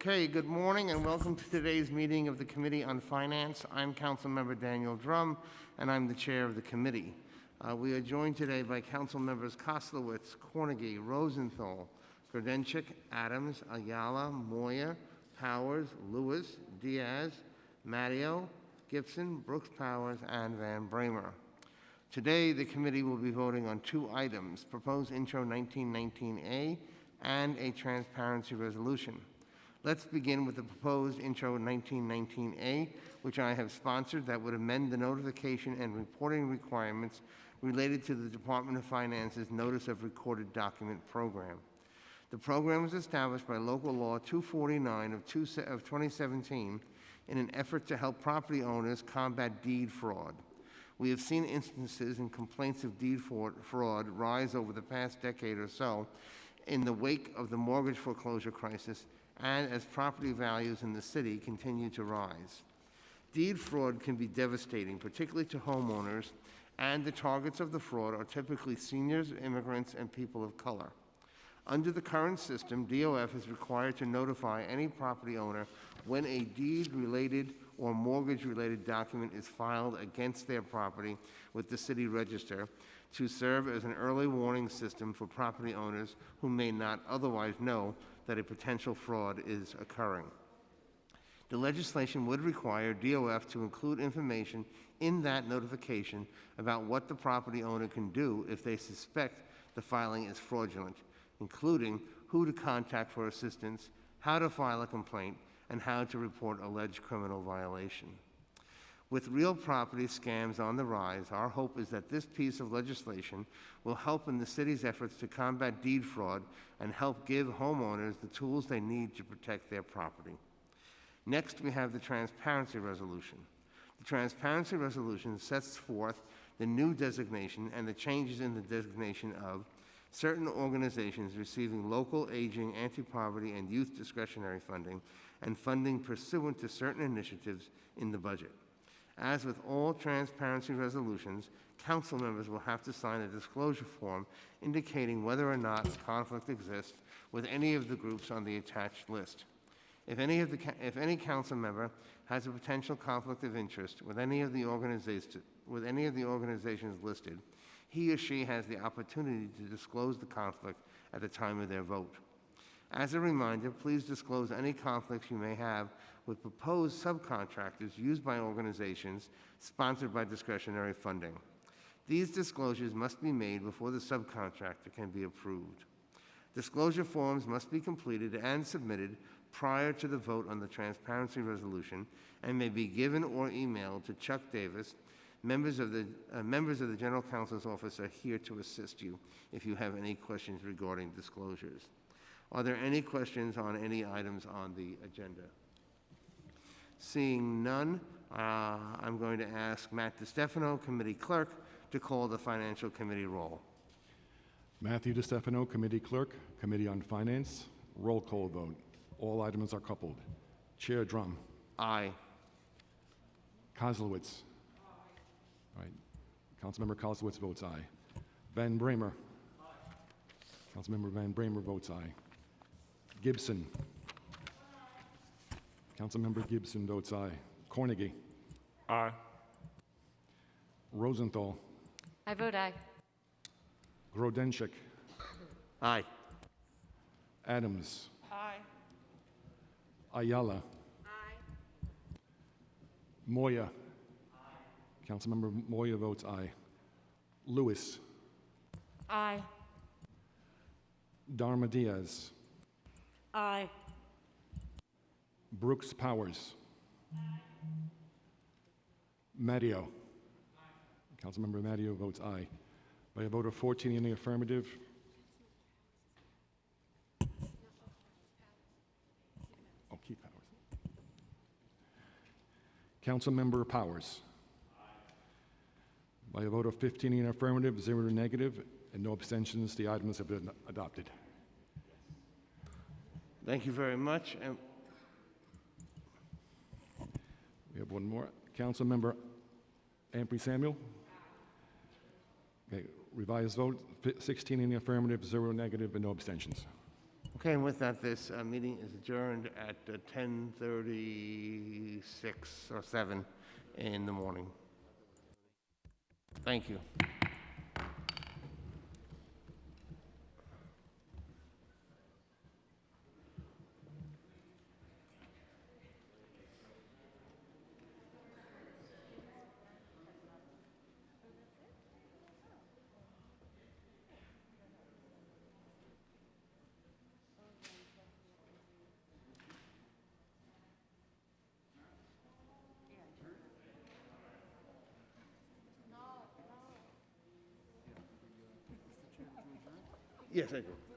Okay, good morning and welcome to today's meeting of the Committee on Finance. I'm Councilmember Daniel Dromm, and I'm the chair of the committee. Uh, We are joined today by Council Members Koslowitz, Cornegy, Rosenthal, Grodenchik, Adams, Ayala, Moya, Powers, Lewis, Diaz, Matteo, Gibson, Brooks Powers, and Van Bramer. Today, the committee will be voting on two items, proposed intro 1919A and a transparency resolution. Let's begin with the proposed intro 1919A, which I have sponsored that would amend the notification and reporting requirements related to the Department of Finance's Notice of Recorded Document Program. The program was established by local law 249 of, 2017 in an effort to help property owners combat deed fraud. We have seen instances and complaints of deed fraud rise over the past decade or so in the wake of the mortgage foreclosure crisis and as property values in the city continue to rise. Deed fraud can be devastating, particularly to homeowners, and the targets of the fraud are typically seniors, immigrants, and people of color. Under the current system, DOF is required to notify any property owner when a deed-related or mortgage-related document is filed against their property with the city register to serve as an early warning system for property owners who may not otherwise know that a potential fraud is occurring. The legislation would require DOF to include information in that notification about what the property owner can do if they suspect the filing is fraudulent, including who to contact for assistance, how to file a complaint, and how to report alleged criminal violation. With real property scams on the rise, our hope is that this piece of legislation will help in the city's efforts to combat deed fraud and help give homeowners the tools they need to protect their property. Next, we have the Transparency Resolution. The Transparency Resolution sets forth the new designation and the changes in the designation of certain organizations receiving local aging, anti-poverty, and youth discretionary funding and funding pursuant to certain initiatives in the budget. As with all transparency resolutions, council members will have to sign a disclosure form indicating whether or not a conflict exists with any of the groups on the attached list. If any, of the, if any council member has a potential conflict of interest with any of the with any of the organizations listed, he or she has the opportunity to disclose the conflict at the time of their vote. As a reminder, please disclose any conflicts you may have with proposed subcontractors used by organizations sponsored by discretionary funding. These disclosures must be made before the subcontractor can be approved. Disclosure forms must be completed and submitted prior to the vote on the transparency resolution and may be given or emailed to Chuck Davis. Members of the, uh, members of the General Counsel's Office are here to assist you if you have any questions regarding disclosures. Are there any questions on any items on the agenda? Seeing none, uh, I'm going to ask Matt DiStefano, Committee Clerk, to call the Financial Committee roll. Matthew DiStefano, Committee Clerk, Committee on Finance. Roll call vote. All items are coupled. Chair Dromm. Aye. Koslowitz. Aye. Right. Councilmember Koslowitz votes aye. Van Bramer. Aye. Councilmember Van Bramer votes aye. Gibson. Councilmember Gibson votes aye. Cornegy. Aye. Rosenthal. I vote aye. Grodenchik. Aye. Adams. Aye. Ayala. Aye. Moya. Aye. Councilmember Moya votes aye. Lewis. Aye. Dharma Diaz. Aye. Brooks Powers. Matteo. Councilmember Matteo votes aye. By a vote of 14 in the affirmative. Oh, Keith Powers. Councilmember Powers. By a vote of 15 in affirmative, zero negative, and no abstentions, the items have been adopted. Thank you very much. And We have one more. Council member Ampry Samuel? Okay, revised vote, 16 in the affirmative, zero negative, and no abstentions. Okay, and with that, this uh, meeting is adjourned at uh, 10:36 or 7 in the morning. Thank you. Yes, I do.